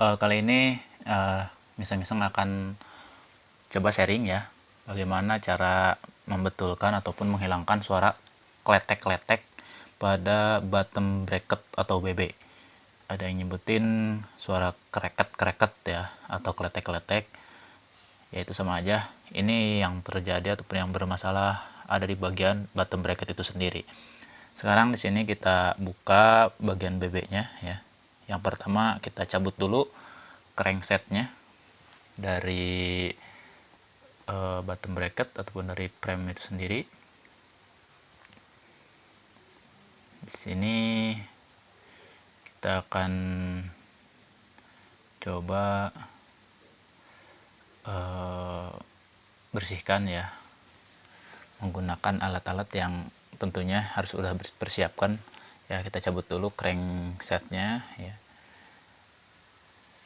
uh, kali ini uh, misal-misal akan coba sharing ya bagaimana cara membetulkan ataupun menghilangkan suara kletek-kletek pada bottom bracket atau BB ada yang nyebutin suara kreket-kreket ya atau kletek-kletek. Yaitu sama aja. Ini yang terjadi ataupun yang bermasalah ada di bagian bottom bracket itu sendiri. Sekarang di sini kita buka bagian BB nya ya. Yang pertama kita cabut dulu cranksetnya dari uh, bottom bracket ataupun dari frame itu sendiri. Di sini kita akan coba uh, bersihkan ya menggunakan alat-alat yang tentunya harus sudah persiapkan ya kita cabut dulu cranksetnya ya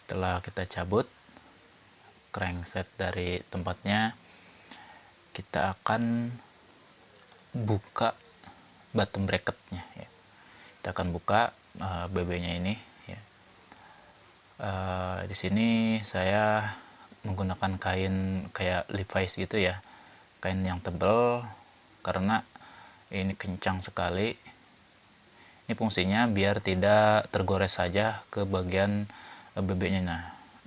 setelah kita cabut crankset dari tempatnya kita akan buka bottom bracketnya ya. kita akan buka uh, eh, BB nya ini ya. uh, di sini saya menggunakan kain kayak Levi's gitu ya kain yang tebal karena ini kencang sekali ini fungsinya biar tidak tergores saja ke bagian BB-nya nah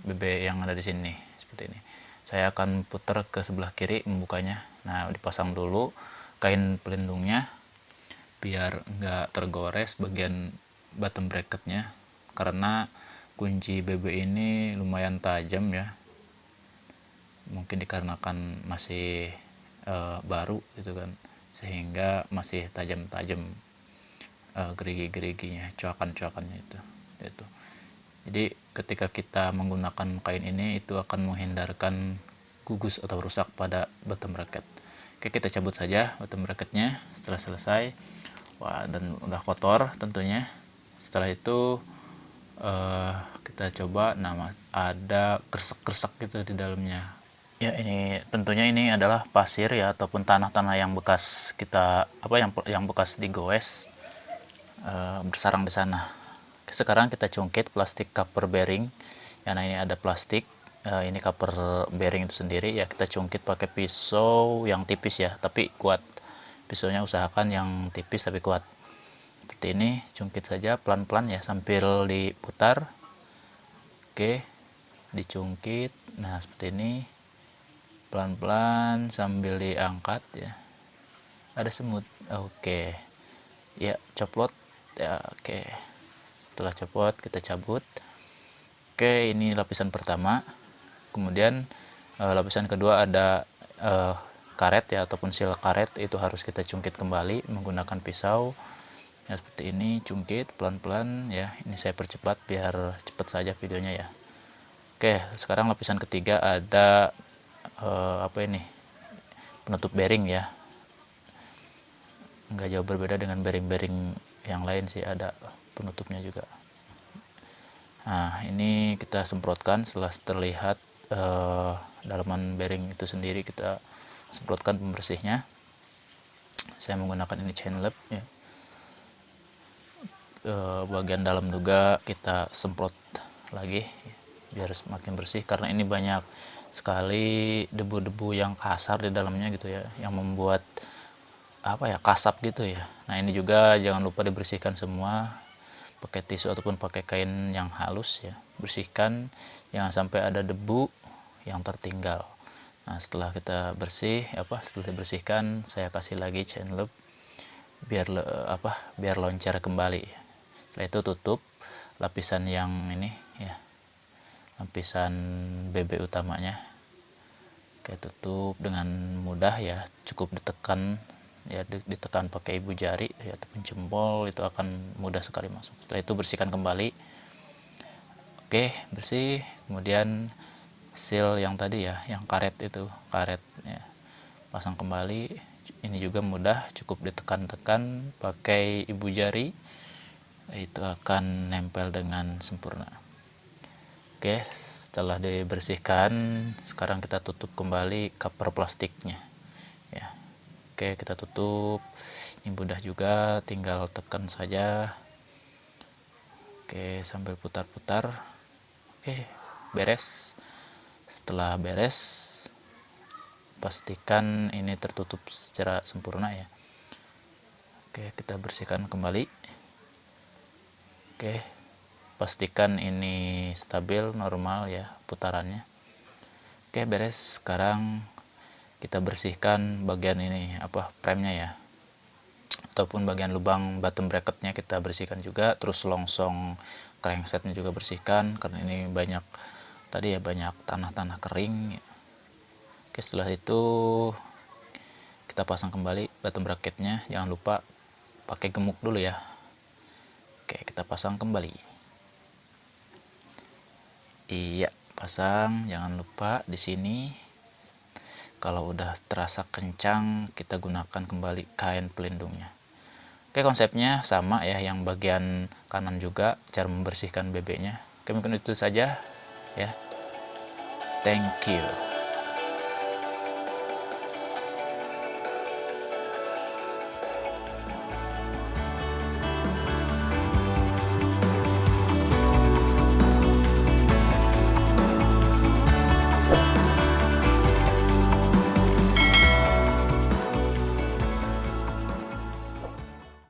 BB yang ada di sini seperti ini. Saya akan putar ke sebelah kiri membukanya. Nah dipasang dulu kain pelindungnya biar nggak tergores bagian bottom bracketnya. Karena kunci BB ini lumayan tajam ya. Mungkin dikarenakan masih uh, baru gitu kan. Sehingga masih tajam-tajam uh, gerigi-geriginya coakan-coakannya itu itu jadi ketika kita menggunakan kain ini itu akan menghindarkan gugus atau rusak pada bottom bracket. Oke kita cabut saja bottom bracketnya setelah selesai. Wah dan udah kotor tentunya. Setelah itu uh, kita coba. Nama ada kresek-kresek gitu di dalamnya. Ya ini tentunya ini adalah pasir ya ataupun tanah-tanah yang bekas kita apa yang yang bekas digoes e, bersarang di sana. Sekarang kita cungkit plastik cover bearing. Ya nah ini ada plastik e, ini cover bearing itu sendiri ya kita cungkit pakai pisau yang tipis ya tapi kuat. Pisaunya usahakan yang tipis tapi kuat. Seperti ini cungkit saja pelan-pelan ya sambil diputar. Oke, dicungkit. Nah, seperti ini pelan-pelan sambil diangkat ya ada semut oke ya coplot ya oke setelah copot kita cabut. Oke ini lapisan pertama. Kemudian uh, lapisan kedua ada uh, karet ya ataupun sil karet. Itu harus kita cungkit kembali menggunakan pisau. Ya seperti ini cungkit pelan-pelan ya. Ini saya percepat biar cepat saja videonya ya. Oke sekarang lapisan ketiga ada uh, apa ini? Penutup bearing ya. Nggak jauh berbeda dengan bearing-bearing yang lain sih ada penutupnya juga. Nah ini kita semprotkan setelah terlihat uh, dalaman bearing itu sendiri kita semprotkan pembersihnya. Saya menggunakan ini chain lab ya. Uh, bagian dalam juga kita semprot lagi biar semakin bersih karena ini banyak sekali debu-debu yang kasar di dalamnya gitu ya yang membuat apa ya kasap gitu ya. Nah ini juga jangan lupa dibersihkan semua pakai tisu ataupun pakai kain yang halus ya bersihkan. Jangan sampai ada debu yang tertinggal. Nah setelah kita bersih apa setelah dibersihkan saya kasih lagi chain loop biar apa biar loncat kembali. Setelah itu tutup lapisan yang ini ya lapisan BB utamanya. Kayak tutup dengan mudah ya cukup ditekan ya ditekan pakai ibu jari ya ataupun jempol itu akan mudah sekali masuk. Setelah itu bersihkan kembali. Oke bersih. Kemudian seal yang tadi ya yang karet itu karet ya pasang kembali. Ini juga mudah cukup ditekan-tekan pakai ibu jari. Itu akan nempel dengan sempurna. Oke, setelah dibersihkan, sekarang kita tutup kembali cover plastiknya. Oke, kita tutup. Ini mudah juga, tinggal tekan saja. Oke, sambil putar-putar. oke beres setelah beres pastikan ini tertutup secara sempurna ya oke kita bersihkan kembali oke pastikan ini stabil normal ya putarannya oke beres sekarang kita bersihkan bagian ini apa premnya ya. Ataupun bagian lubang bottom bracketnya kita bersihkan juga terus longsong cranksetnya juga bersihkan karena ini banyak tadi ya banyak tanah-tanah kering. Oke setelah itu kita pasang kembali bottom bracketnya. Jangan lupa pakai gemuk dulu ya. Oke kita pasang kembali. Iya pasang. Jangan lupa di sini kalau udah terasa kencang kita gunakan kembali kain pelindungnya Oke konsepnya sama ya yang bagian kanan juga cara membersihkan bebeknya. Oke mungkin itu saja ya. Thank you.